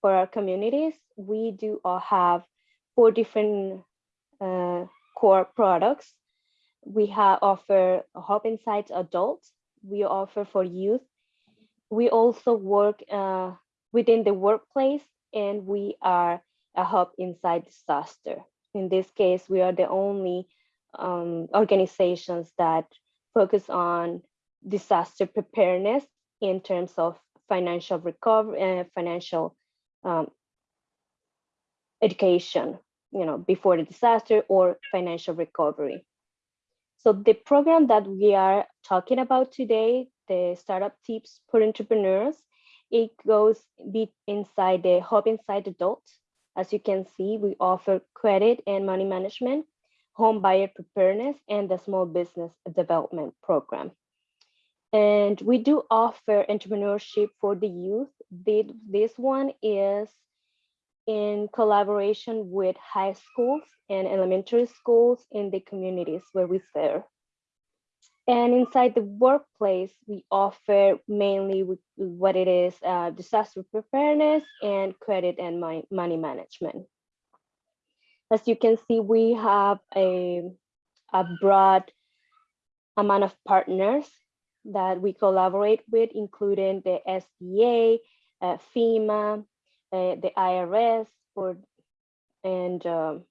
for our communities, we do all have four different uh, core products. We have offer Hub Insights Adult. We offer for youth. We also work uh, within the workplace and we are a hub inside disaster. In this case, we are the only um, organizations that focus on disaster preparedness in terms of financial recovery uh, financial um, education, you know, before the disaster or financial recovery. So the program that we are talking about today, the Startup Tips for Entrepreneurs, it goes deep inside the Hub Inside Adult. As you can see, we offer credit and money management, home buyer preparedness, and the small business development program. And we do offer entrepreneurship for the youth. This one is in collaboration with high schools and elementary schools in the communities where we serve. And inside the workplace, we offer mainly what it is uh, disaster preparedness and credit and money management. As you can see, we have a, a broad amount of partners that we collaborate with, including the SBA, uh, FEMA, uh, the IRS, for, and um,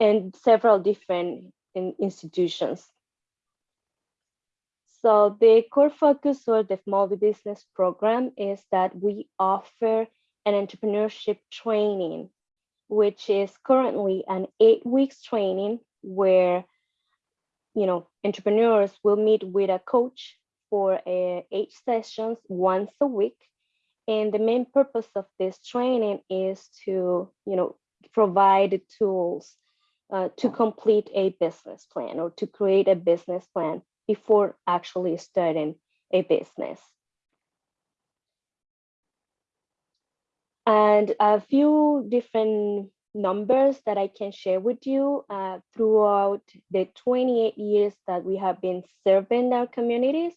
and several different in institutions. So the core focus of the small business program is that we offer an entrepreneurship training, which is currently an eight weeks training where you know, entrepreneurs will meet with a coach for uh, eight sessions once a week. And the main purpose of this training is to, you know, provide tools uh, to complete a business plan or to create a business plan before actually starting a business. And a few different numbers that I can share with you uh, throughout the 28 years that we have been serving our communities.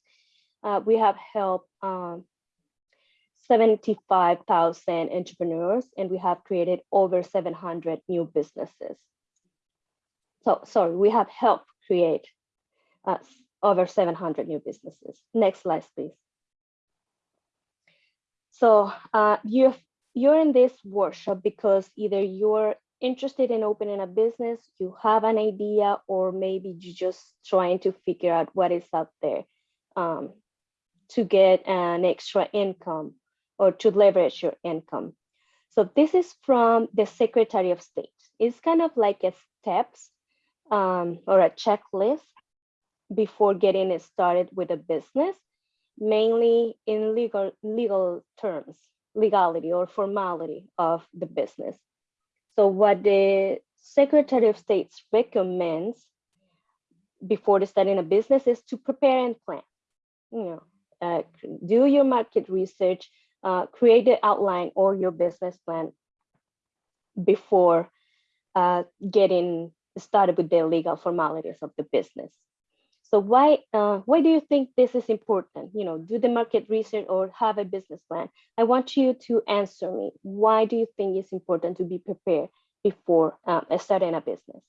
Uh, we have helped um, 75,000 entrepreneurs and we have created over 700 new businesses. So sorry, we have helped create uh, over 700 new businesses. Next slide, please. So uh, you've you're in this workshop because either you're interested in opening a business, you have an idea, or maybe you're just trying to figure out what is out there um, to get an extra income or to leverage your income. So this is from the Secretary of State. It's kind of like a steps um, or a checklist before getting started with a business, mainly in legal, legal terms legality or formality of the business. So what the Secretary of State recommends before starting a business is to prepare and plan. You know, uh, do your market research, uh, create the outline or your business plan before uh, getting started with the legal formalities of the business. So why uh, why do you think this is important? You know, do the market research or have a business plan? I want you to answer me. Why do you think it's important to be prepared before um, starting a business?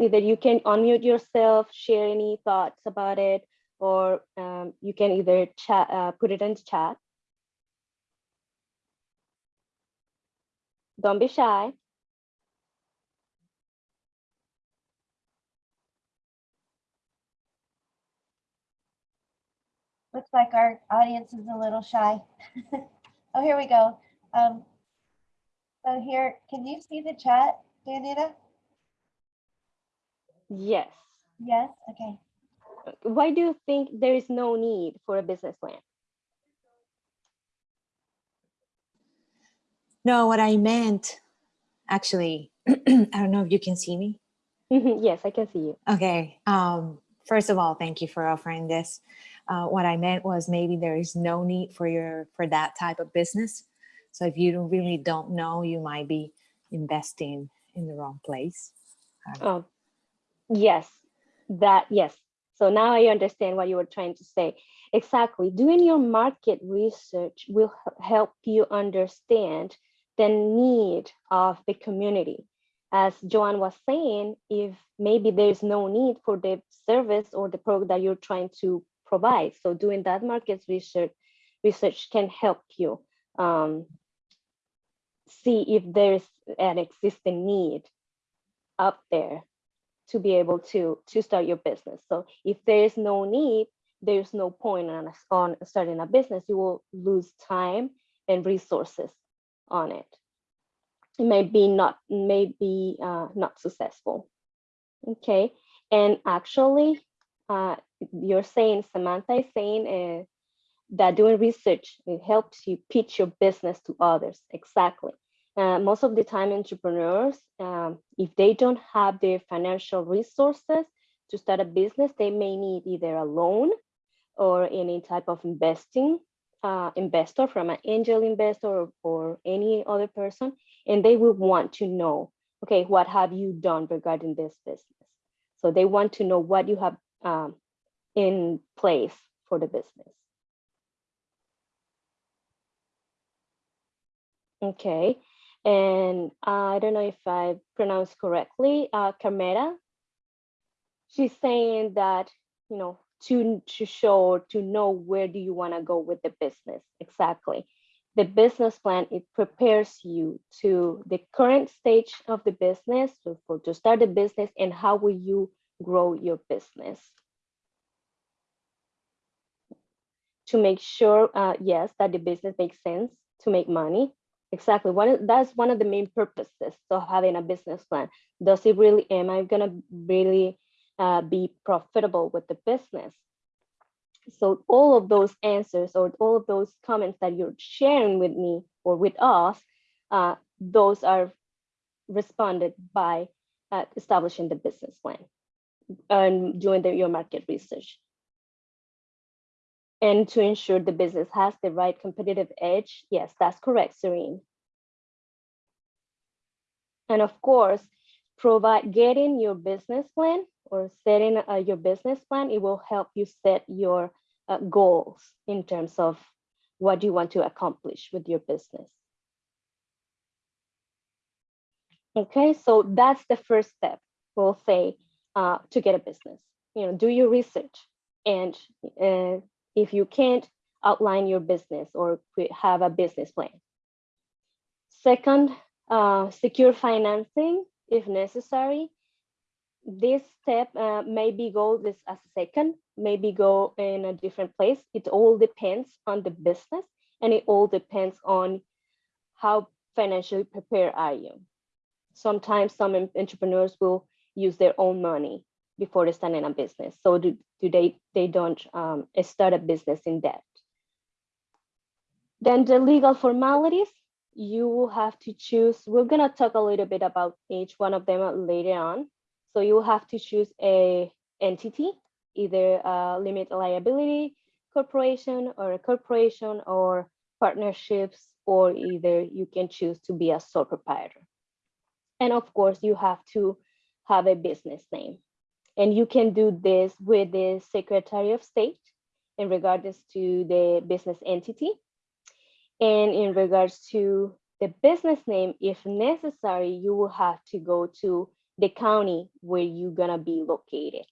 Either you can unmute yourself, share any thoughts about it, or um, you can either chat, uh, put it in chat. Don't be shy. Looks like our audience is a little shy. oh, here we go. Um, so here, can you see the chat, Danita? Yes. Yes, okay. Why do you think there is no need for a business plan? No, what I meant, actually, I don't know if you can see me. Mm-hmm, yes, I can see you. Okay. Um, first of all, thank you for offering this. Uh, what I meant was maybe there is no need for your for that type of business. So if you don't, really don't know, you might be investing in the wrong place. Oh, yes, that yes. So now I understand what you were trying to say. Exactly. Doing your market research will help you understand the need of the community. As Joanne was saying, if maybe there's no need for the service or the product that you're trying to provide. So doing that market research research can help you um, see if there's an existing need up there to be able to to start your business. So if there is no need, there's no point on, on starting a business. You will lose time and resources on it. It may be not may be uh, not successful. Okay, and actually, uh, you're saying Samantha is saying uh, that doing research it helps you pitch your business to others. Exactly. Uh, most of the time, entrepreneurs, um, if they don't have the financial resources to start a business, they may need either a loan or any type of investing uh, investor from an angel investor or, or any other person, and they will want to know, okay, what have you done regarding this business? So they want to know what you have um, in place for the business. Okay, and I don't know if I pronounced correctly, uh, Carmela. She's saying that, you know, to, to show, to know where do you want to go with the business, exactly. The business plan, it prepares you to the current stage of the business, to, for, to start the business and how will you grow your business. To make sure, uh, yes, that the business makes sense to make money, Exactly. One that's one of the main purposes of having a business plan. Does it really? Am I gonna really uh, be profitable with the business? So all of those answers or all of those comments that you're sharing with me or with us, uh, those are responded by uh, establishing the business plan and doing the, your market research. And to ensure the business has the right competitive edge, yes, that's correct, Serene. And of course, provide getting your business plan or setting uh, your business plan, it will help you set your uh, goals in terms of what you want to accomplish with your business. Okay, so that's the first step, we'll say, uh, to get a business. You know, do your research and uh, if you can't outline your business or have a business plan. Second, uh, secure financing if necessary. This step uh, maybe go this as a second, maybe go in a different place. It all depends on the business and it all depends on how financially prepared are you. Sometimes some entrepreneurs will use their own money before they starting a business. So do, do they, they don't um, start a business in debt. Then the legal formalities, you will have to choose, we're gonna talk a little bit about each one of them later on. So you will have to choose a entity, either a limit liability corporation or a corporation or partnerships, or either you can choose to be a sole proprietor. And of course, you have to have a business name. And you can do this with the Secretary of State in regards to the business entity. And in regards to the business name, if necessary, you will have to go to the county where you're gonna be located.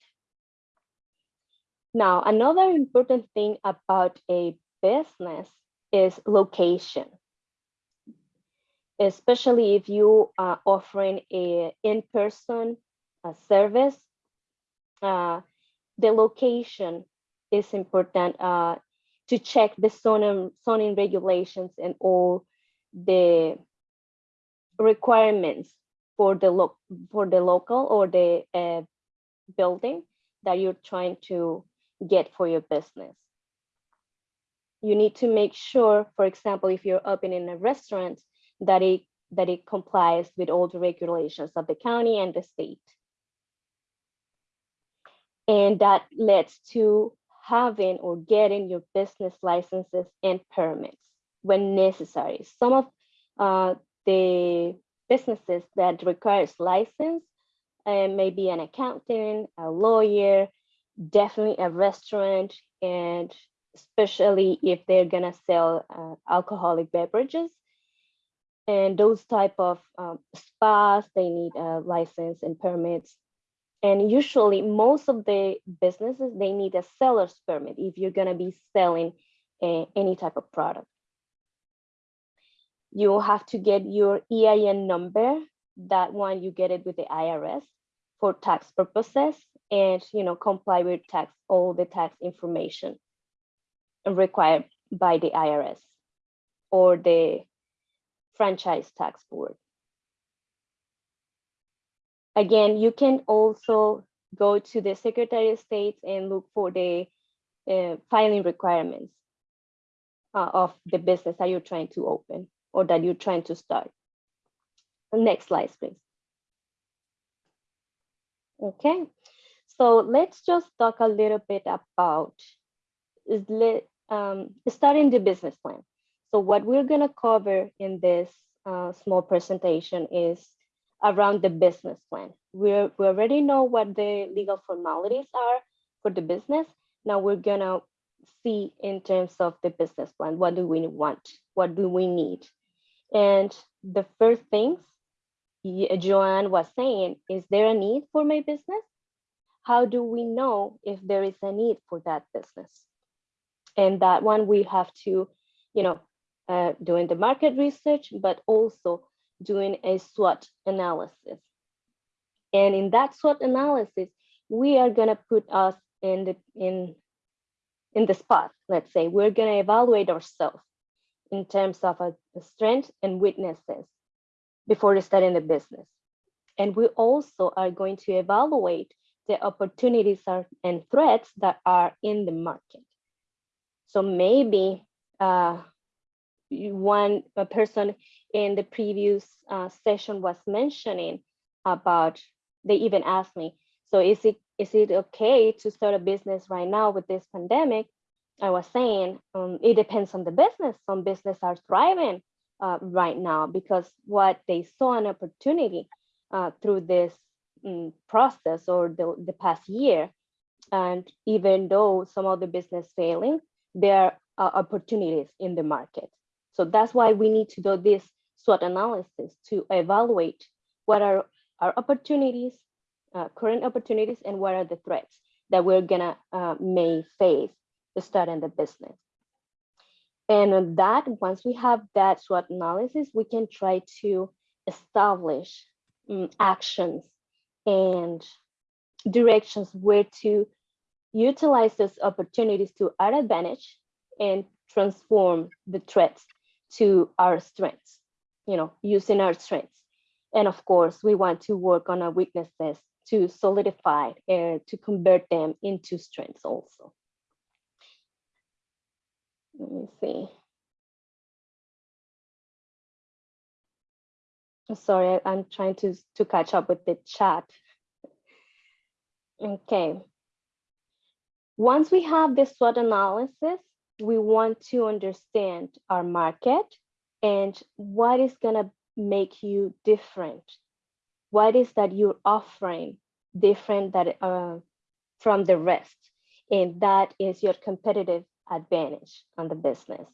Now, another important thing about a business is location. Especially if you are offering a in-person service, uh, the location is important uh, to check the zoning, regulations and all the requirements for the lo for the local or the uh, building that you're trying to get for your business. You need to make sure, for example, if you're opening a restaurant, that it that it complies with all the regulations of the county and the state. And that leads to having or getting your business licenses and permits when necessary. Some of uh, the businesses that requires license uh, maybe an accountant, a lawyer, definitely a restaurant and especially if they're gonna sell uh, alcoholic beverages and those type of um, spas they need a license and permits and usually most of the businesses they need a seller's permit if you're gonna be selling a, any type of product you have to get your EIN number that one you get it with the IRS for tax purposes and you know comply with tax all the tax information required by the IRS or the franchise tax board. Again, you can also go to the Secretary of State and look for the uh, filing requirements uh, of the business that you're trying to open or that you're trying to start. Next slide, please. Okay, so let's just talk a little bit about um, starting the business plan. So what we're gonna cover in this uh, small presentation is around the business plan. We're, we already know what the legal formalities are for the business. Now we're gonna see in terms of the business plan, what do we want? What do we need? And the first things Joanne was saying, is there a need for my business? How do we know if there is a need for that business? And that one we have to, you know, uh, doing the market research, but also doing a SWOT analysis. And in that SWOT analysis, we are gonna put us in the in in the spot. Let's say we're gonna evaluate ourselves in terms of a, strength and weaknesses before starting the business. And we also are going to evaluate the opportunities are, and threats that are in the market. So maybe uh, one person in the previous uh, session was mentioning about, they even asked me, so is it is it okay to start a business right now with this pandemic? I was saying um, it depends on the business. Some business are thriving uh, right now because what they saw an opportunity uh, through this mm, process or the, the past year. And even though some of the business failing, there are opportunities in the market. So that's why we need to do this SWOT analysis to evaluate what are our opportunities, uh, current opportunities, and what are the threats that we're gonna uh, may face to start in the business. And on that, once we have that SWOT analysis, we can try to establish um, actions and directions where to utilize those opportunities to our advantage and transform the threats to our strengths, you know, using our strengths. And of course, we want to work on our weaknesses to solidify and to convert them into strengths also. Let me see. Sorry, I'm trying to, to catch up with the chat. Okay. Once we have this SWOT analysis, we want to understand our market and what is gonna make you different. What is that you're offering different that uh, from the rest? And that is your competitive advantage on the business.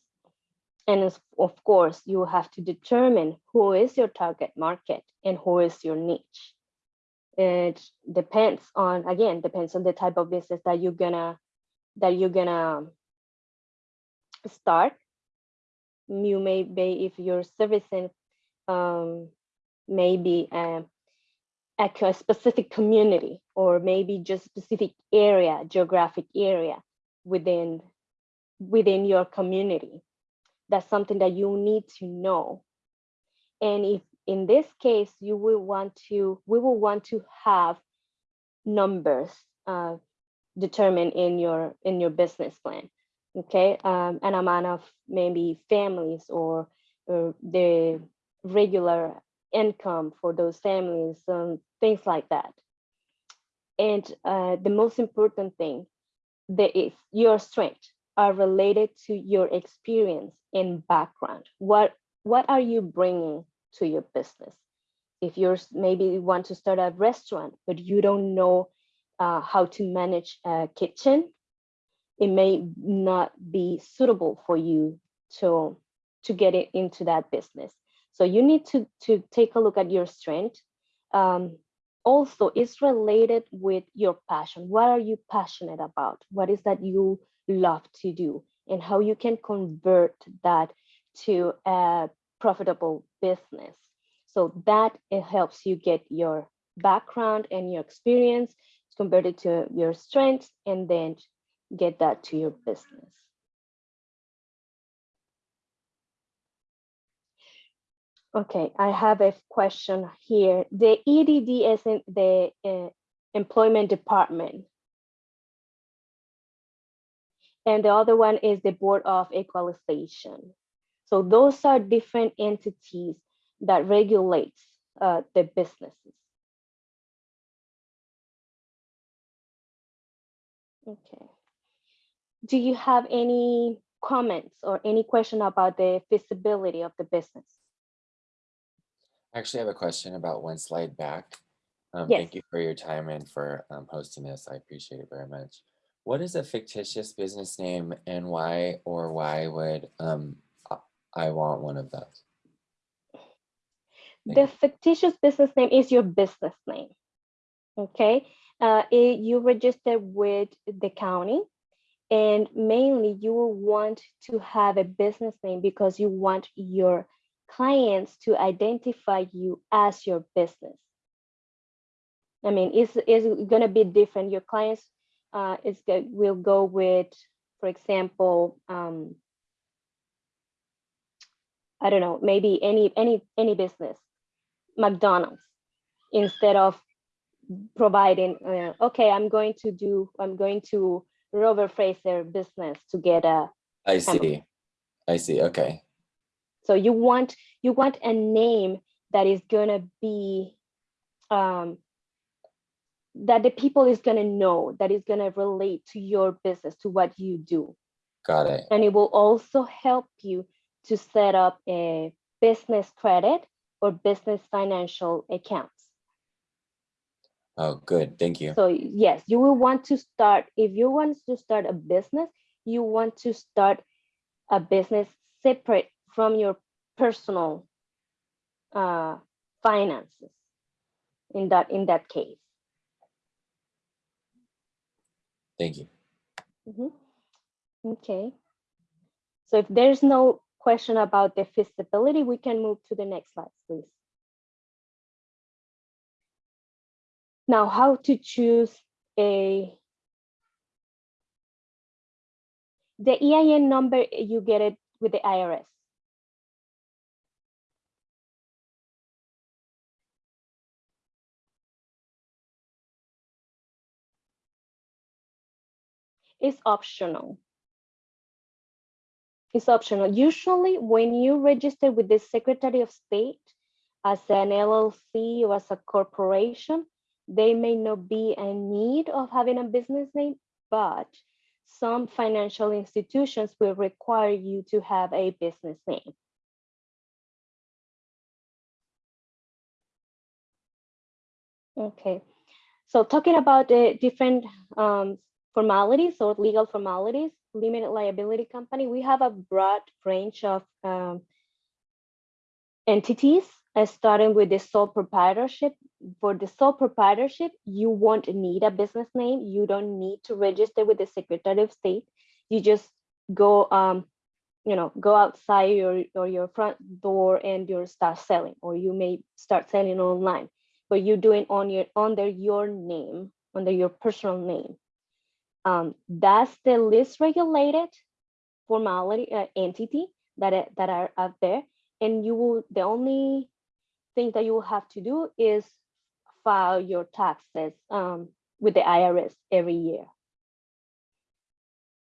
And of course, you have to determine who is your target market and who is your niche. It depends on, again, depends on the type of business that you're gonna, that you're gonna start. You may be, if you're servicing um, maybe um, a specific community or maybe just specific area, geographic area within within your community. That's something that you need to know. And if in this case, you will want to, we will want to have numbers uh, determined in your in your business plan. Okay, um, an amount of maybe families or, or the regular income for those families, um, things like that. And uh, the most important thing that is your strength are related to your experience and background. What what are you bringing to your business? If you're maybe you want to start a restaurant, but you don't know uh, how to manage a kitchen, it may not be suitable for you to, to get it into that business. So you need to, to take a look at your strength. Um, also, it's related with your passion. What are you passionate about? What is that you love to do? And how you can convert that to a profitable business. So that it helps you get your background and your experience converted to your strengths and then get that to your business. Okay, I have a question here. The EDD is in the uh, employment department. And the other one is the Board of Equalization. So those are different entities that regulates uh, the businesses. Okay. Do you have any comments or any question about the feasibility of the business? I actually have a question about one slide back. Um, Yes. Thank you for your time and for um, hosting this. I appreciate it very much. What is a fictitious business name and why or why would um, I- want one of those? Thank The you. fictitious business name is your business name. Okay, uh, it- you register with the county and mainly you will want to have a business name because you want your clients to identify you as your business. I mean, it's, it's gonna be different. Your clients uh, is will go with, for example, um, I don't know, maybe any any any business, McDonald's, instead of providing, uh, okay, I'm going to do, I'm going to Robert Fraser business to get a. I see. I see. Okay. So you want you want a name that is gonna be, um, that the people is gonna know, that is gonna relate to your business, to what you do. Got it. And it will also help you to set up a business credit or business financial accounts. Oh, good. Thank you. So yes, you will want to start, if you want to start a business, you want to start a business separate from your personal uh, finances in that, in that case. Thank you. Mhm. Okay. So if there's no question about the feasibility, we can move to the next slide, please. Now, how to choose a the EIN number, you get it with the IRS. It's optional. It's optional. Usually when you register with the Secretary of State as an LLC or as a corporation, they may not be in need of having a business name, but some financial institutions will require you to have a business name. Okay, so talking about the different um, formalities or legal formalities, limited liability company, we have a broad range of um, entities, uh, starting with the sole proprietorship. For the sole proprietorship, you won't need a business name. You don't need to register with the Secretary of State. You just go, um, you know, go outside your or your front door and you start selling, or you may start selling online, but you're doing on your under your name, under your personal name. Um, that's the least regulated formality uh, entity that that are out there, and you will the only thing that you will have to do is file your taxes um, with the IRS every year.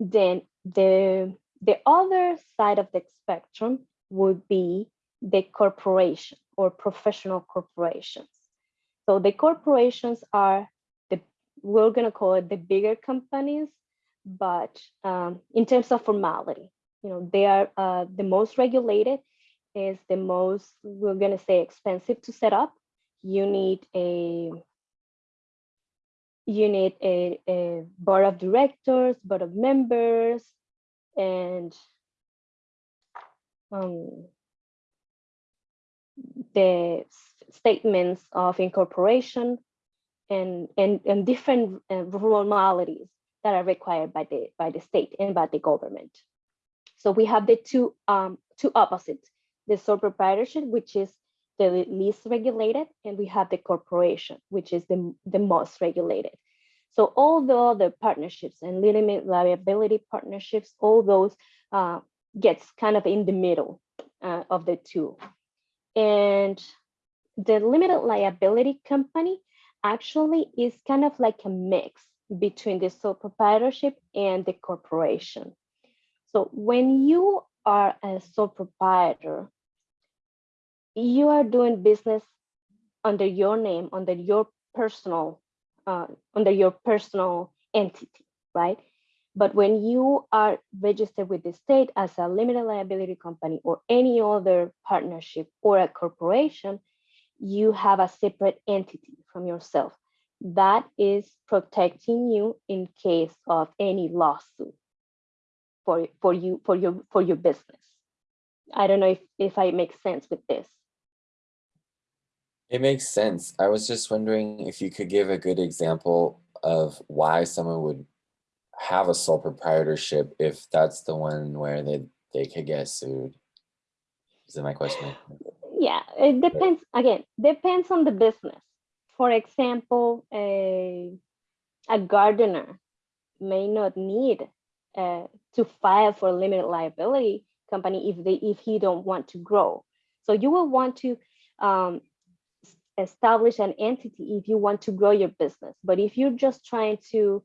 Then the the other side of the spectrum would be the corporation or professional corporations. So the corporations are the we're gonna call it the bigger companies, but um, in terms of formality, you know, they are uh, the most regulated is the most, we're gonna say expensive to set up. You need a you need a, a board of directors, board of members, and um, the statements of incorporation and, and, and different uh, formalities that are required by the, by the state and by the government. So we have the two, um, two opposites, the sole proprietorship, which is the least regulated, and we have the corporation, which is the, the most regulated. So all the other partnerships and limited liability partnerships, all those uh, gets kind of in the middle uh, of the two. And the limited liability company actually is kind of like a mix between the sole proprietorship and the corporation. So when you are a sole proprietor, you are doing business under your name, under your personal, uh, under your personal entity, right? But when you are registered with the state as a limited liability company or any other partnership or a corporation, you have a separate entity from yourself that is protecting you in case of any lawsuit for, for you for your for your business. I don't know if, if I make sense with this. It makes sense. I was just wondering if you could give a good example of why someone would have a sole proprietorship if that's the one where they, they could get sued. Is that my question? Yeah, it depends, again, depends on the business. For example, a, a gardener may not need uh, to file for limited liability company if they if he don't want to grow. So you will want to um, establish an entity if you want to grow your business. But if you're just trying to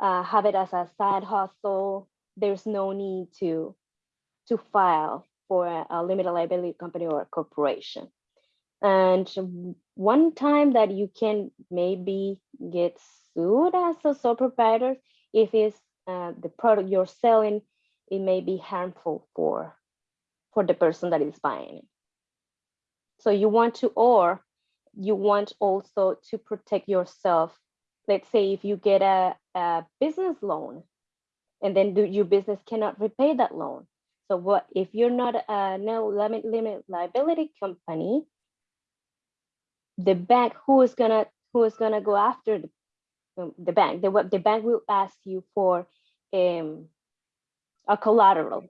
uh, have it as a side hustle, there's no need to to file for a, a limited liability company or a corporation. And one time that you can maybe get sued as a sole proprietor if it's uh, the product you're selling, it may be harmful for for the person that is buying it. So you want to, or you want also to protect yourself. Let's say if you get a, a business loan and then do, your business cannot repay that loan. So what if you're not a no limit limit liability company, the bank who is gonna who is gonna go after the, um, the bank? The the bank will ask you for um, a collateral.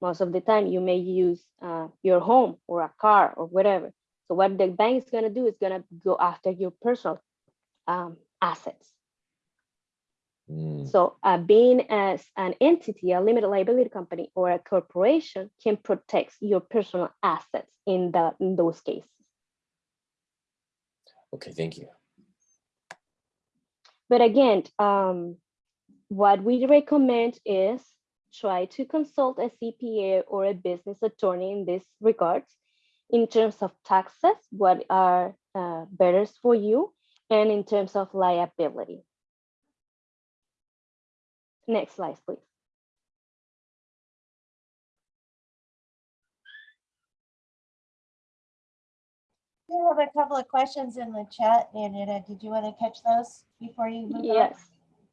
Most of the time, you may use uh, your home or a car or whatever. So what the bank is gonna do is gonna go after your personal um, assets. Mm, So uh, being as an entity, a limited liability company or a corporation can protect your personal assets in the in those cases. Okay, thank you. But again, um, what we recommend is try to consult a CPA or a business attorney in this regards in terms of taxes, what are uh, better for you, and in terms of liability. Next slide, please. We have a couple of questions in the chat, Anita. Did you want to catch those before you move on? Yes,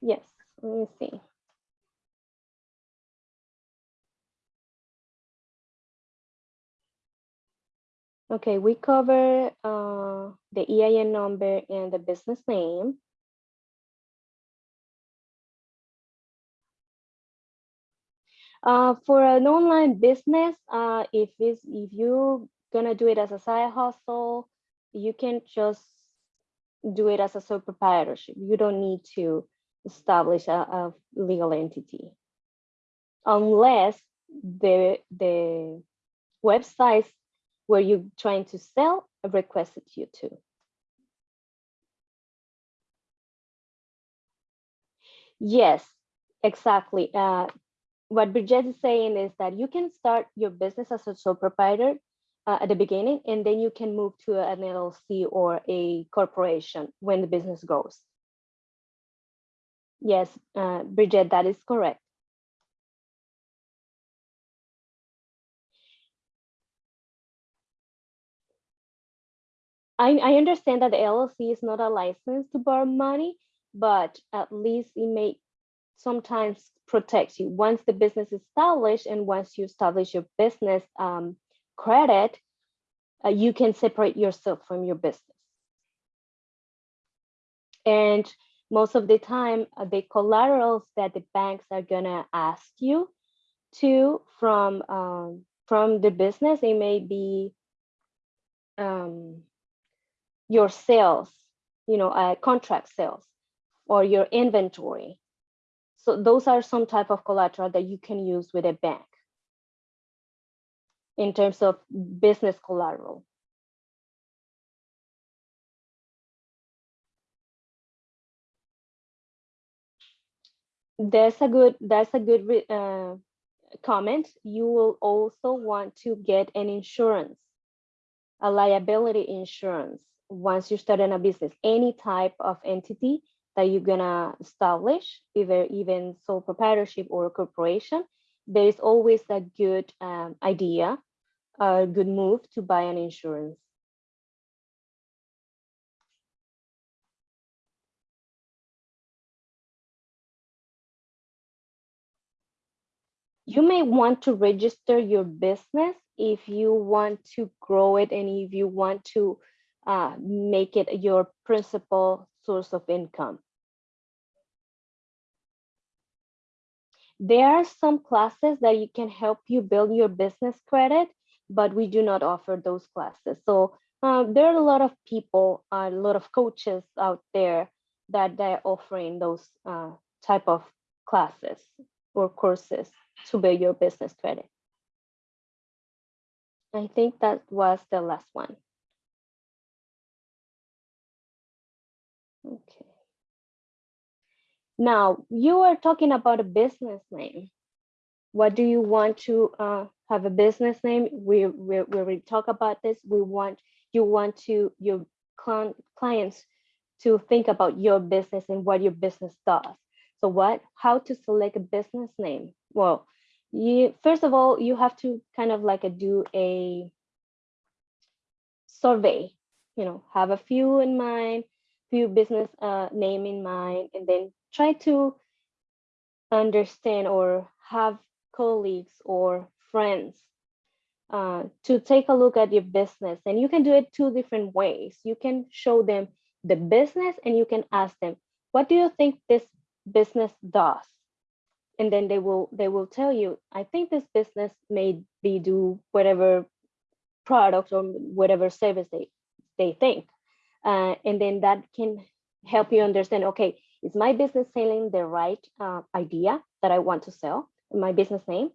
yes, let me see. Okay, we cover uh, the EIN number and the business name. Uh, for an online business, uh, if it's, if you're gonna do it as a side hustle, you can just do it as a sole proprietorship. You don't need to establish a, a legal entity. Unless the, the websites where you're trying to sell requested you to. Yes, exactly. Uh, what Bridget is saying is that you can start your business as a sole proprietor uh, at the beginning, and then you can move to an LLC or a corporation when the business grows. Yes, uh, Bridget, that is correct. I, I understand that the LLC is not a license to borrow money, but at least it may sometimes protect you. Once the business is established and once you establish your business um, credit, uh, you can separate yourself from your business. And most of the time, uh, the collaterals that the banks are gonna ask you to from um, from the business, it may be um, your sales, you know, uh, contract sales or your inventory. So those are some type of collateral that you can use with a bank in terms of business collateral. That's a good, that's a good uh, comment. You will also want to get an insurance, a liability insurance once you start in a business, any type of entity that you're gonna establish, either even sole proprietorship or a corporation, there is always a good um, idea, a good move to buy an insurance. You may want to register your business if you want to grow it and if you want to uh, make it your principal source of income. There are some classes that you can help you build your business credit, but we do not offer those classes. So um, there are a lot of people, a lot of coaches out there that they're offering those uh, type of classes or courses to build your business credit. I think that was the last one. Now, you are talking about a business name. What do you want to uh, have a business name? We, we, we talk about this. We want, you want to, your cl clients to think about your business and what your business does. So what, how to select a business name? Well, you, first of all, you have to kind of like a, do a survey, you know, have a few in mind, few business uh, name in mind, and then try to understand or have colleagues or friends uh, to take a look at your business. And you can do it two different ways. You can show them the business and you can ask them, what do you think this business does? And then they will they will tell you, I think this business may be do whatever product or whatever service they, they think. Uh, and then that can help you understand, okay, is my business selling the right uh, idea that I want to sell, my business name?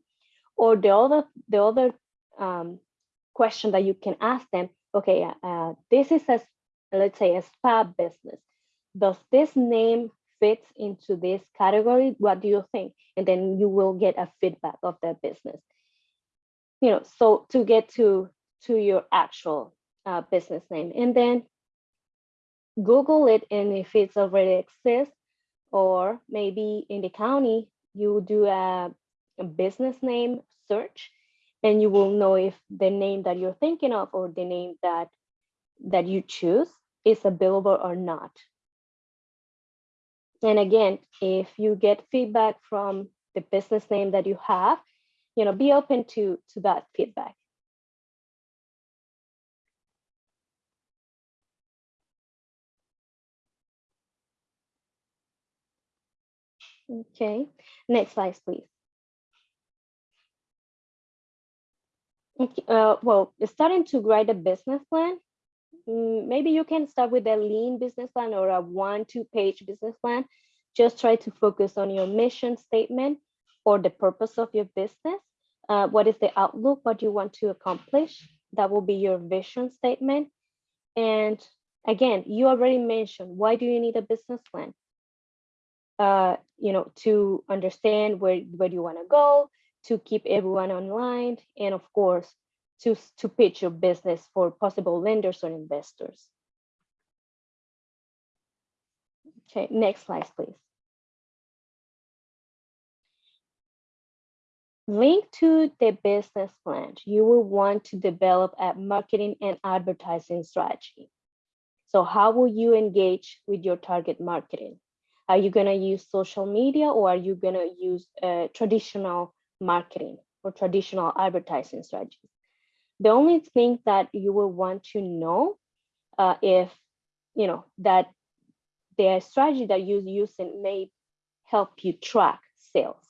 Or the other, the other um, question that you can ask them, okay, uh, this is a, let's say a spa business. Does this name fit into this category? What do you think? And then you will get a feedback of that business. You know, so to get to, to your actual uh, business name. And then Google it and if it's already exists, or maybe in the county, you do a, a, business name search and you will know if the name that you're thinking of or the name that that you choose is available or not. And again, if you get feedback from the business name that you have, you know, be open to, to that feedback. Okay, next slide, please. Okay, uh, well, starting to write a business plan, mm, maybe you can start with a lean business plan or a one, two page business plan. Just try to focus on your mission statement or the purpose of your business. Uh, what is the outlook? What you want to accomplish? That will be your vision statement. And again, you already mentioned, why do you need a business plan? Uh, you know, to understand where, where you want to go, to keep everyone online, and of course, to, to pitch your business for possible lenders or investors. Okay, next slide, please. Link to the business plan, you will want to develop a marketing and advertising strategy. So how will you engage with your target marketing? Are you gonna use social media or are you gonna use uh, traditional marketing or traditional advertising strategies? The only thing that you will want to know uh, if, you know, that the strategy that you're using may help you track sales.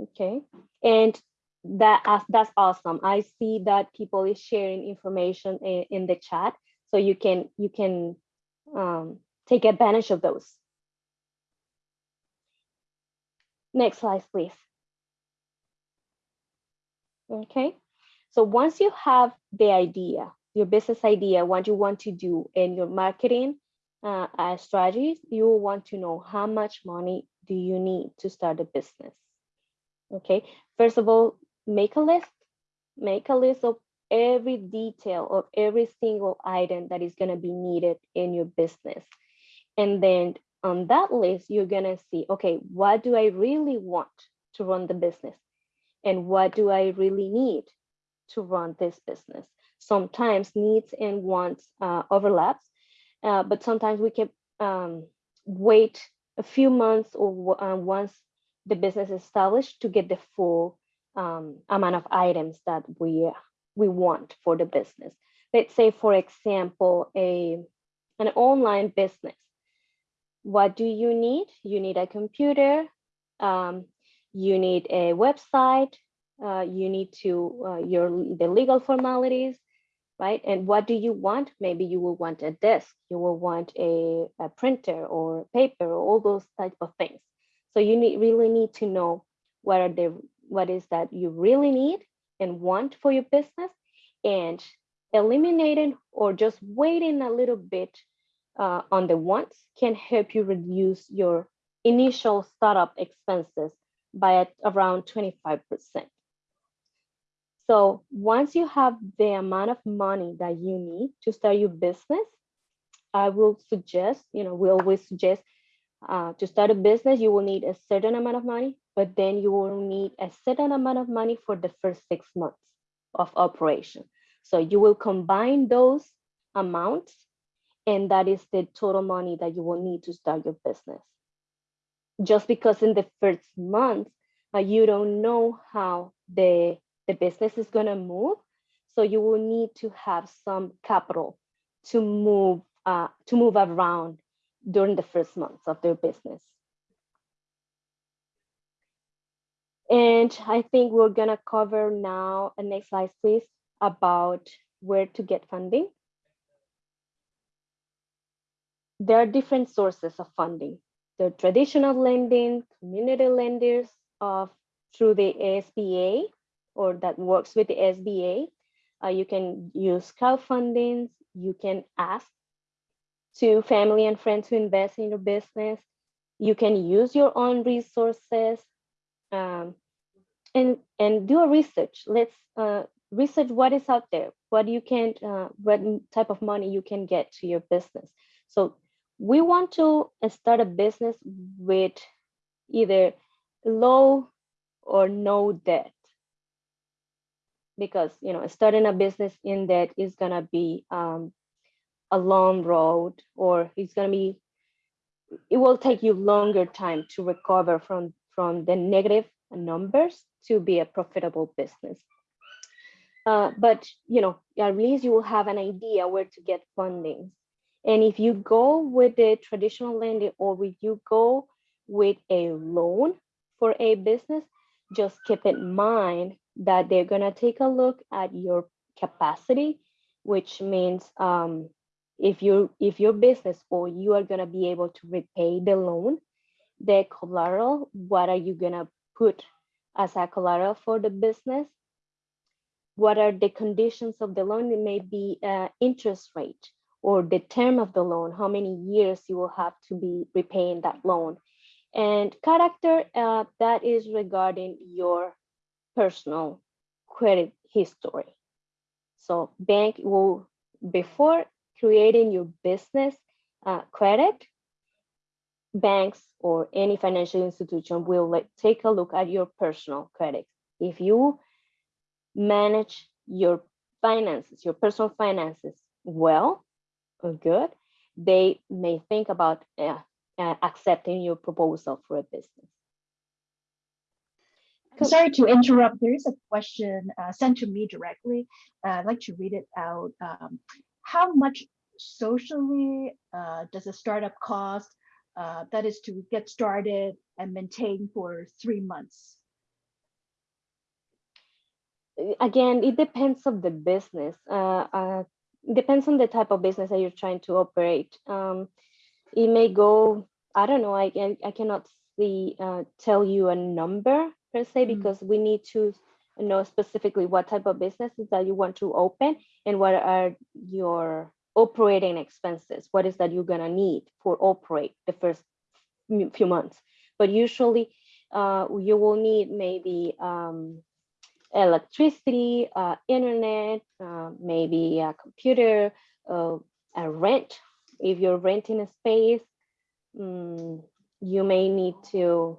Okay, and that uh, that's awesome. I see that people is sharing information in, in the chat, so you can you can um, take advantage of those. Next slide, please. Okay, so once you have the idea, your business idea, what you want to do, and your marketing uh, uh, strategies, you will want to know how much money do you need to start a business. Okay, first of all, make a list. Make a list of every detail of every single item that is going to be needed in your business. And then on that list, you're going to see, okay, what do I really want to run the business? And what do I really need to run this business? Sometimes needs and wants uh, overlaps, uh, but sometimes we can um, wait a few months or uh, once the business is established to get the full um, amount of items that we we want for the business. Let's say, for example, a an online business. What do you need? You need a computer. Um, you need a website. Uh, you need to uh, your the legal formalities, right? And what do you want? Maybe you will want a desk. You will want a, a printer or paper, or all those type of things. So you need really need to know what are the what is that you really need and want for your business and eliminating or just waiting a little bit uh, on the wants can help you reduce your initial startup expenses by around 25%. So once you have the amount of money that you need to start your business, I will suggest, you know, we always suggest uh, to start a business, you will need a certain amount of money, but then you will need a certain amount of money for the first six months of operation. So you will combine those amounts and that is the total money that you will need to start your business. Just because in the first month, uh, you don't know how the, the business is gonna move. So you will need to have some capital to move, uh, to move around during the first months of their business. And I think we're gonna cover now, uh, next slide please, about where to get funding. There are different sources of funding. The traditional lending, community lenders of through the SBA or that works with the SBA. Uh, you can use crowdfunding. You can ask to family and friends to invest in your business. You can use your own resources um, and, and do a research. Let's uh, research what is out there, what you can, uh, what type of money you can get to your business. So we want to start a business with either low or no debt because you know starting a business in debt is gonna be um, a long road or it's going to be it will take you longer time to recover from from the negative numbers to be a profitable business. Uh, but you know at least you will have an idea where to get funding. And if you go with the traditional lending or if you go with a loan for a business just keep in mind that they're going to take a look at your capacity which means um, if you if your business or you are going to be able to repay the loan the collateral what are you going to put as a collateral for the business? What are the conditions of the loan? It may be uh, interest rate or the term of the loan how many years you will have to be repaying that loan. And character uh, that is regarding your personal credit history. So bank will before creating your business uh, credit, banks or any financial institution will like, take a look at your personal credit. If you manage your finances, your personal finances well or good, they may think about uh, uh, accepting your proposal for a business. Sorry to interrupt. There is a question uh, sent to me directly. Uh, I'd like to read it out. Um, how much socially uh, does a startup cost? Uh, that is to get started and maintain for three months. again, it depends of the business. Uh, uh, depends on the type of business that you're trying to operate. Um, it may go, I don't know, I, I cannot see, uh, tell you a number per se, Mm. because we need to know specifically what type of businesses that you want to open and what are your operating expenses. What is that you're gonna need for operate the first few months. But usually uh, you will need maybe um, electricity, uh, internet, uh, maybe a computer, uh, a rent. If you're renting a space, mm, you may need to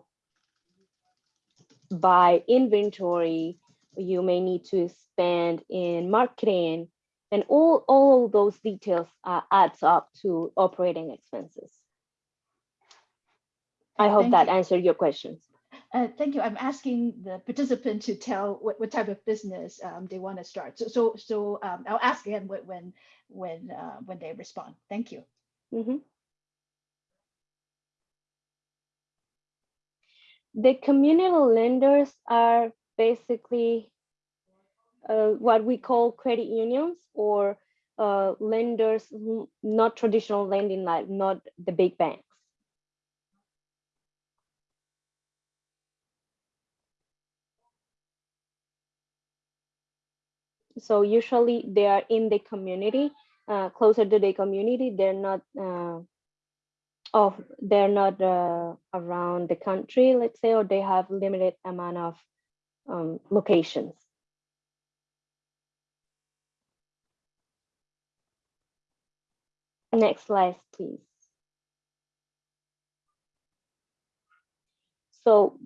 buy inventory. You may need to spend in marketing, and all all of those details uh, adds up to operating expenses. I hope Thank that you. answered your questions. Uh, thank you. I'm asking the participant to tell what, what type of business um, they want to start. So, so, so um, I'll ask again when, when, when, uh, when they respond. Thank you. Mhm. The community lenders are basically uh, what we call credit unions or uh, lenders, not traditional lending, like not the big banks. So usually they are in the community, uh, closer to the community. They're not uh, of they're not uh, around the country, let's say, or they have limited amount of um, locations. Next slide, please. So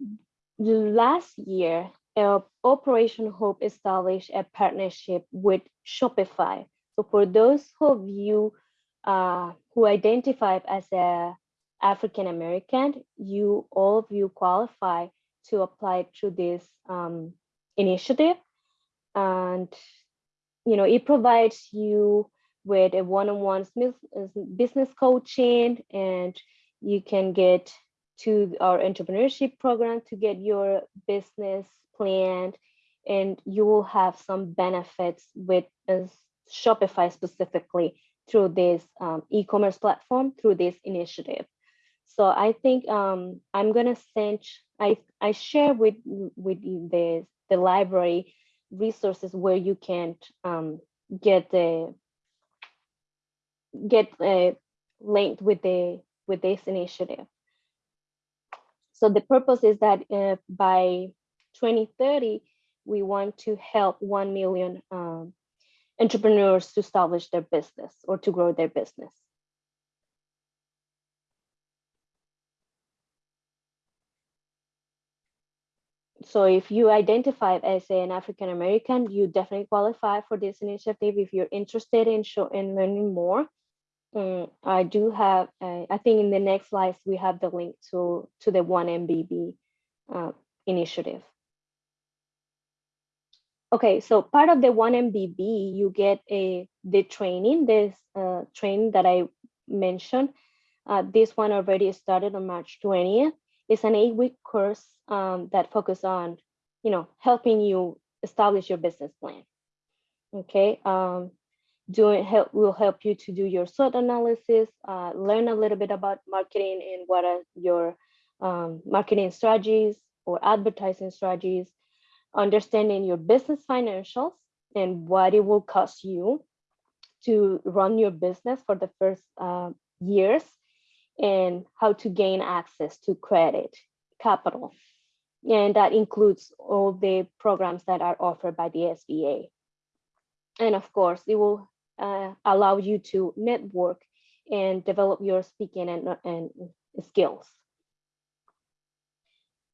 last year, uh, Operation Hope established a partnership with Shopify. So for those of you uh, who identify as a African American, you all of you qualify to apply to this um, initiative, and you know it provides you with a one-on-one business coaching, and you can get to our entrepreneurship program to get your business planned, and you will have some benefits with uh, Shopify specifically through this um, e-commerce platform through this initiative. So I think um, I'm gonna send I I share with with the the library resources where you can um, get the get uh, linked with the with this initiative. So the purpose is that uh, by 2030 we want to help 1 million um, entrepreneurs to establish their business or to grow their business. So if you identify as an African American, you definitely qualify for this initiative. If you're interested in show in learning more, um, I do have. Uh, I think in the next slides we have the link to to the One MBB uh, initiative. Okay, so part of the one MBB, you get a the training, this uh, training that I mentioned. Uh, this one already started on March 20th. It's an eight-week course um, that focus on, you know, helping you establish your business plan. Okay, um, doing help will help you to do your SWOT analysis, uh, learn a little bit about marketing and what are your um, marketing strategies or advertising strategies, understanding your business financials and what it will cost you to run your business for the first uh, years and how to gain access to credit capital. And that includes all the programs that are offered by the SBA. And of course, it will uh, allow you to network and develop your speaking and, and skills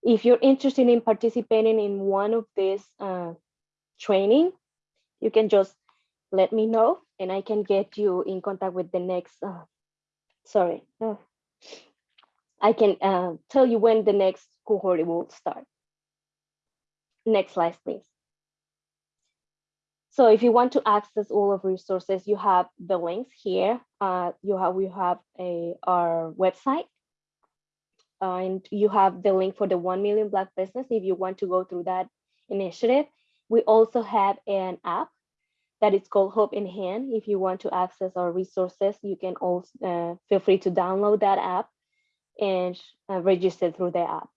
if you're interested in participating in one of these uh, training, you can just let me know and I can get you in contact with the next uh, sorry. uh, I can uh, tell you when the next cohort will start. Next slide, please. So if you want to access all of resources, you have the links here. Uh, you have we have a our website, uh, and you have the link for the one million black business if you want to go through that initiative. We also have an app that is called Hope in Hand. If you want to access our resources, you can also uh, feel free to download that app and uh, register through the app.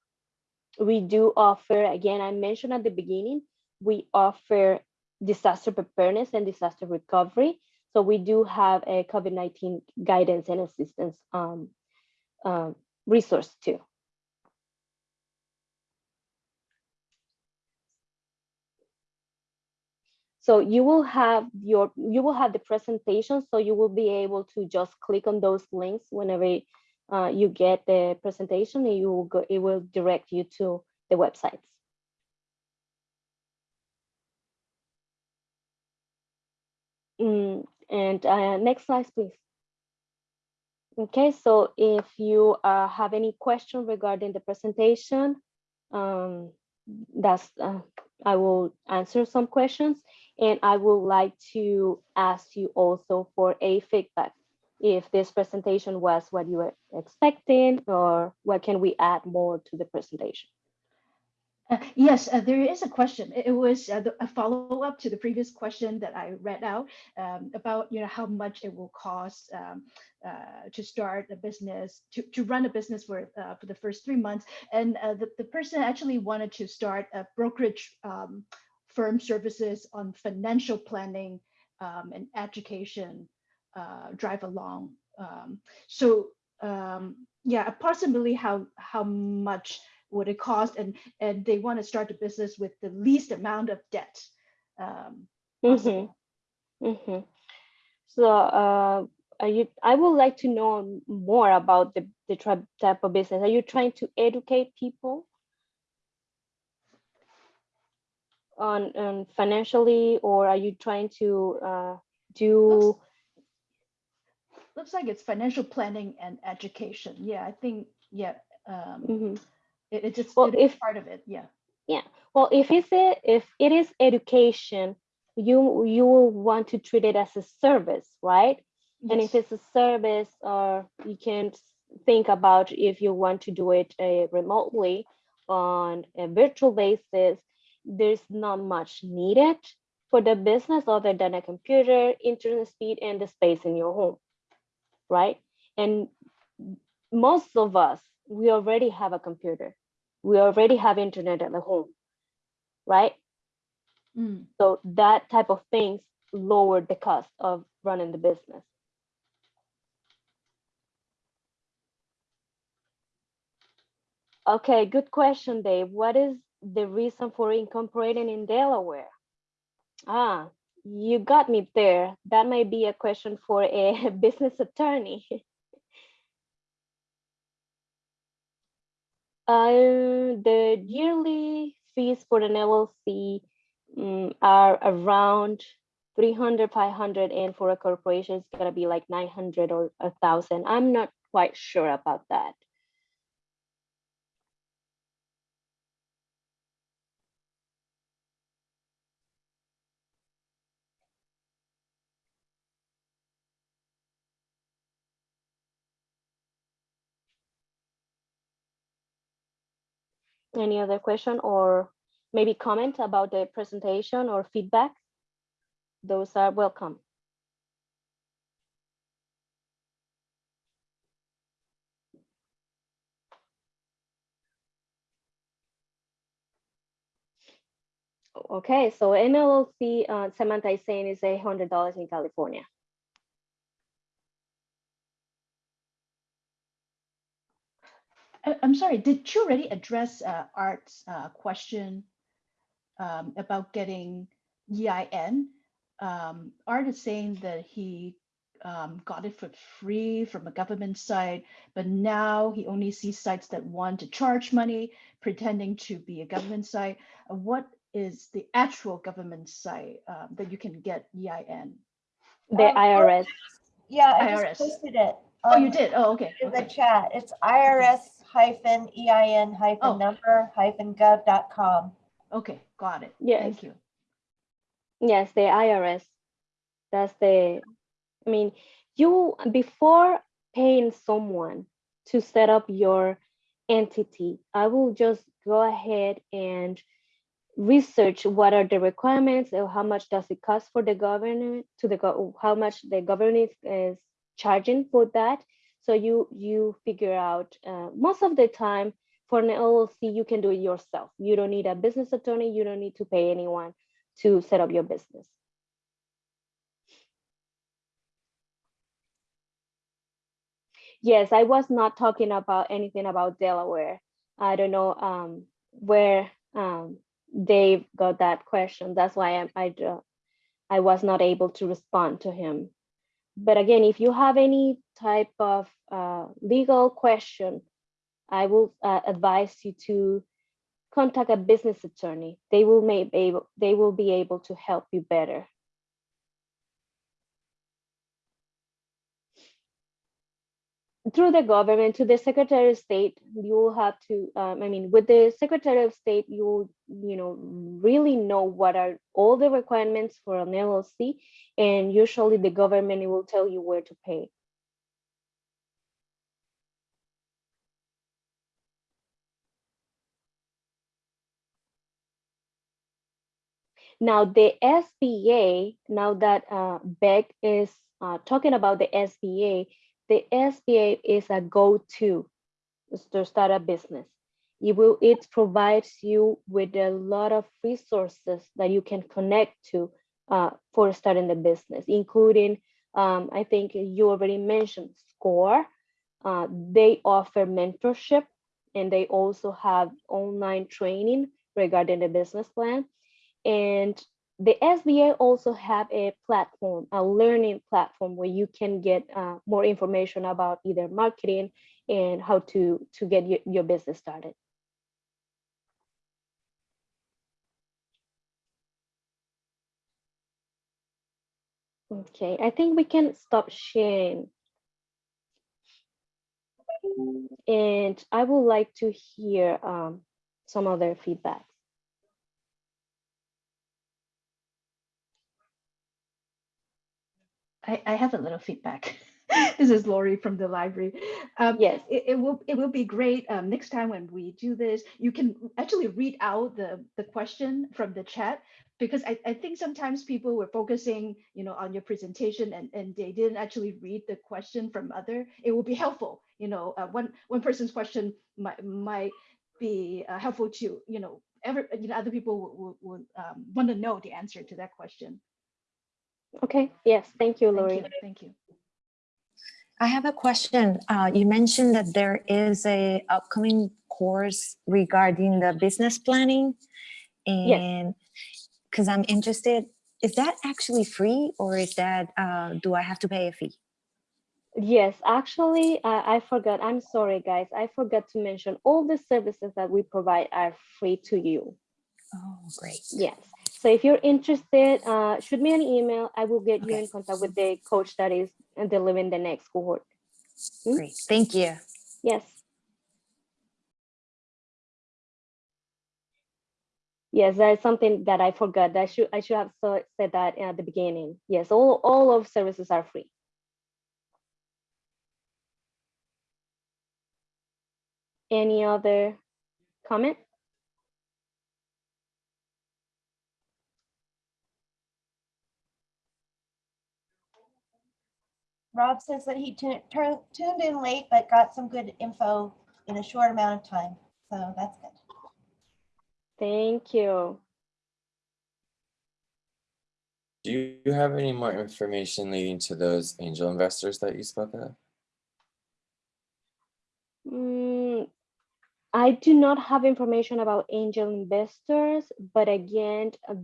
We do offer, again, I mentioned at the beginning, we offer disaster preparedness and disaster recovery. So we do have a COVID-19 guidance and assistance um, um, resource too. So you will have your, you will have the presentation, so you will be able to just click on those links whenever uh, you get the presentation and you will go, it will direct you to the websites. Mm, and uh, next slide, please. Okay, so if you uh, have any question regarding the presentation, um, that's uh, I will answer some questions and I would like to ask you also for a feedback. If this presentation was what you were expecting or what can we add more to the presentation? Uh, Yes, uh, there is a question. It was uh, the- a follow-up to the previous question that I read out um, about, you know, how much it will cost um, uh, to start a business, to, to run a business for, uh, for the first three months. And uh, the, the person actually wanted to start a brokerage um, firm services on financial planning um, and education drive along. Um, So um, yeah, approximately how, how much would it cost and and they want to start a business with the least amount of debt um, Mhm, possible. mhm. So uh, are you, I would like to know more about the, the type of business. Are you trying to educate people on, on financially, or are you trying to uh, do? looks like it's financial planning and education yeah i think yeah um Mhm. It, it just Well, it is if- part of it yeah Yeah. Well, if it's a, if it is education, you you will want to treat it as a service, right? And if it's a service, or you can think about if you want to do it uh, remotely on a virtual basis, there's not much needed for the business other than a computer, internet speed, and the space in your home, right? And most of us, we already have a computer. We already have internet at the home, right? Mm, So that type of things lower the cost of running the business. Okay, good question, Dave. What is the reason for incorporating in Delaware? Ah, you got me there. That might be a question for a business attorney. Uh, the yearly fees for an LLC mm, are around 300, 500, and for a corporation, it's gonna be like 900 or a thousand. I'm not quite sure about that. Any other question or maybe comment about the presentation or feedback? Those are welcome. Okay, so an LLC, uh, Samantha is saying is eight hundred dollars in California. I, am sorry did you already address uh, art's uh, question um, about getting ein um, art is saying that he um, got it for free from a government site, but now he only sees sites that want to charge money, pretending to be a government site. Uh, What is the actual government site um, that you can get EIN? The Um, IRS, Yeah, I IRS. just posted it. Oh, you Um, did? Oh, okay. In the chat, it's IRS hyphen EIN Oh. hyphen number hyphen gov dot com. Okay, got it. Yes. Thank you. Yes, the IRS. That's the, I mean, you, before paying someone to set up your entity, I will just go ahead and research what are the requirements or how much does it cost for the government to the, go- how much the government is charging for that. So you, you figure out, uh, most of the time for an LLC, you can do it yourself. You don't need a business attorney. You don't need to pay anyone to set up your business. Yes, I was not talking about anything about Delaware. I don't know um, where um, Dave got that question. That's why I I was not able to respond to him. But again, if you have any type of uh, legal question, I will uh, advise you to contact a business attorney. They will may be able, they will be able to help you better. Through the government, to the Secretary of State, you will have to, um, I mean, with the Secretary of State, you you know, really know what are all the requirements for an LLC, and usually the government will tell you where to pay. Now the SBA, now that uh, Beck is uh, talking about the SBA, the SBA is a go-to to start a business. It will, it provides you with a lot of resources that you can connect to uh, for starting the business, including, um, I think you already mentioned SCORE. Uh, they offer mentorship and they also have online training regarding the business plan. And the SBA also have a platform, a learning platform where you can get uh, more information about either marketing and how to, to get your, business started. Okay, I think we can stop sharing. And I would like to hear um, some other feedback. I, I have a little feedback. this is Lori from the library. Um, Yes. it, it will it will be great um, next time when we do this. You can actually read out the the question from the chat because I, I think sometimes people were focusing you know on your presentation and, and they didn't actually read the question from other. It will be helpful. You know, uh, one one person's question might might be uh, helpful to you know every you know other people would, would, would um, want to know the answer to that question. Okay, yes, thank you, Thank Lori. you. Thank you. I have a question. Uh, you mentioned that there is a upcoming course regarding the business planning. And because I'm interested, is that actually free or is that, uh, do I have to pay a fee? Yes, actually, uh, I forgot. I'm sorry, guys. I forgot to mention all the services that we provide are free to you. Oh, great. Yes. So if you're interested, uh, shoot me an email. I will get you in contact with the coach that is delivering the next cohort. Hmm? Great. Thank you. Yes. Yes, that is something that I forgot. I should I should have said that at the beginning. Yes, all all of services are free. Any other comment? Rob says that he tu- tur- tuned in late, but got some good info in a short amount of time. So that's good. Thank you. Do you have any more information leading to those angel investors that you spoke of? Mm, I do not have information about angel investors, but again, uh,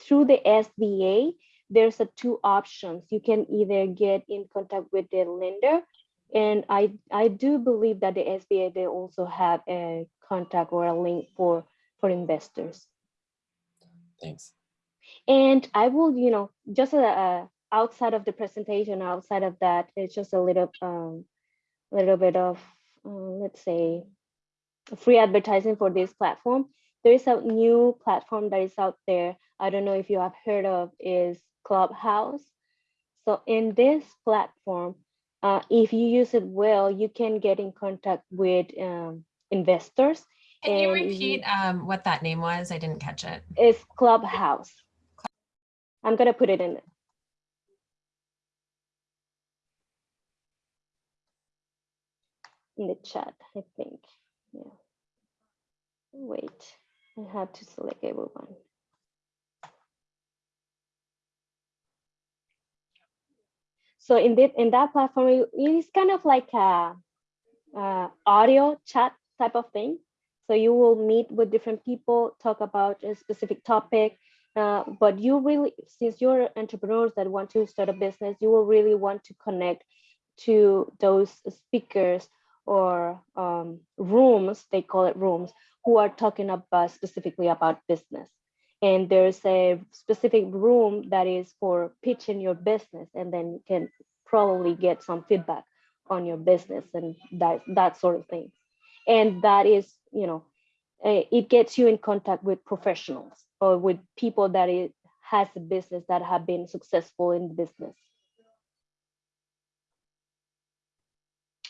through the SBA, there's a two options. You can either get in contact with the lender, and I I do believe that the SBA they also have a contact or a link for for investors. Thanks. And I will, you know, just uh, uh, outside of the presentation, outside of that, it's just a little um, a little bit of, uh, let's say, free advertising for this platform. There is a new platform that is out there. I don't know if you have heard of is Clubhouse. So in this platform, uh, if you use it well, you can get in contact with um, investors. Can you and you- repeat um, what that name was? I didn't catch it. It's Clubhouse. I'm gonna put it in. In the chat, I think, yeah. Wait, I have to select everyone. So in that, in that platform, it's kind of like a, uh, audio chat type of thing. So you will meet with different people, talk about a specific topic, uh, but you really, since you're entrepreneurs that want to start a business, you will really want to connect to those speakers or um, rooms, they call it rooms, who are talking about specifically about business. And there's a specific room that is for pitching your business, and then you can probably get some feedback on your business and that that sort of thing. And that is, you know, eh, it gets you in contact with professionals or with people that it has a business that have been successful in business.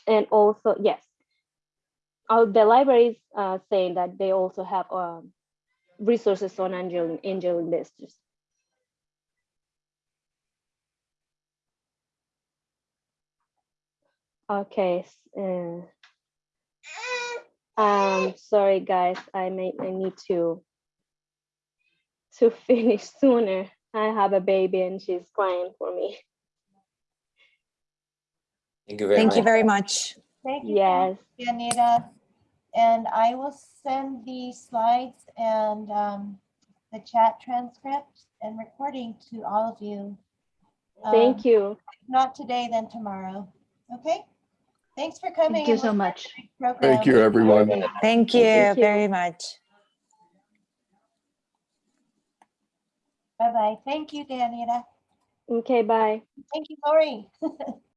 And also, yes, the library is uh, saying that they also have um, resources on angel angel investors. Okay. Uh, um, sorry guys, I may I need to to finish sooner. I have a baby and she's crying for me. Thank you very much. Thank you very much. Thank you. Yes. Anita. And I will send the slides and um, the chat transcript and recording to all of you. Thank Um, you. Not today, then tomorrow. Okay? Thanks for coming. Thank you and so much. Thank you, everyone. Thank you Thank you. very much. Bye-bye. Thank you, Danita. Okay, bye. Thank you, Lori.